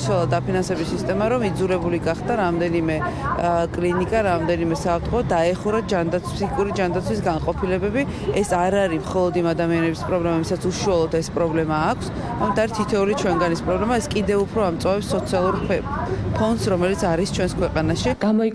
ისოლა დაფინანსების სისტემა რომ იძულებული გახდა რამდენიმე კლინიკა, რამდენიმე საავადმყოფო დაეხურა ჯანდაცვის ფსიქიკური ჯანდაცვის განყოფილებები. ეს არ არის მხოლოდ იმ ადამიანების პრობლემა, ვისაც უშუალოდ ეს პრობლემა აქვს, ამიტომ არის თითოეული ჩვენგანის პრობლემა, ეს კიდევ უფრო ამწოვებს სოციალურ ფონს, რომელიც არის ჩვენს ქვეყანაში. გამოი